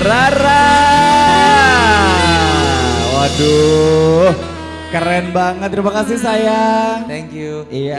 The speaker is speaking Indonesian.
Rara. Waduh, keren banget. Terima kasih sayang. Thank you. Iya.